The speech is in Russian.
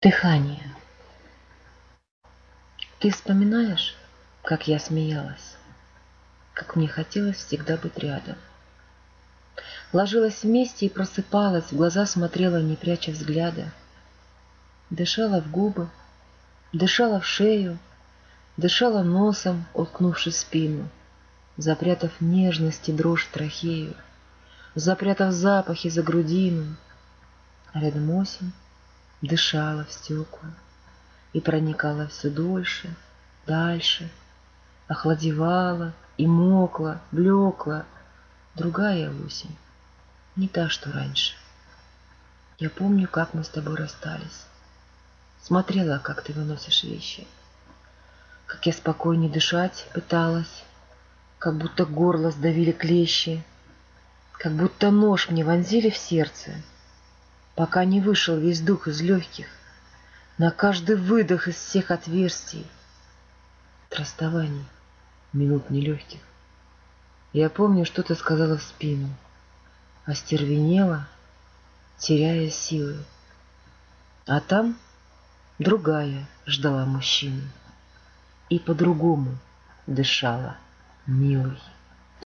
Дыхание. Ты вспоминаешь, как я смеялась, как мне хотелось всегда быть рядом. Ложилась вместе и просыпалась, в глаза смотрела, не пряча взгляда. Дышала в губы, дышала в шею, дышала носом, уткнувшись спину, запрятав нежность и дрожь трахею, запрятав запахи за грудину. А рядом осень, дышала в стекла и проникала все дольше, дальше, охладевала и мокла, блекла. Другая осень, не та, что раньше. Я помню, как мы с тобой расстались. Смотрела, как ты выносишь вещи. Как я спокойнее дышать пыталась, как будто горло сдавили клещи, как будто нож мне вонзили в сердце — пока не вышел весь дух из легких, на каждый выдох из всех отверстий. От расставаний, минут нелегких. Я помню, что ты сказала в спину, остервенела, теряя силы. А там другая ждала мужчину и по-другому дышала, милый.